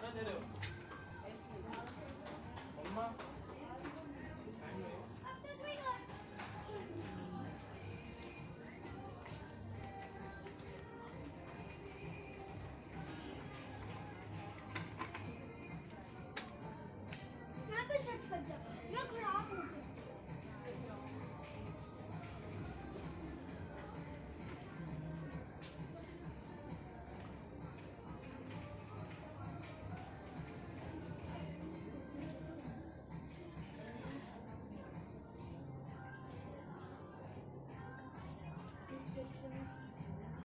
あ、出る。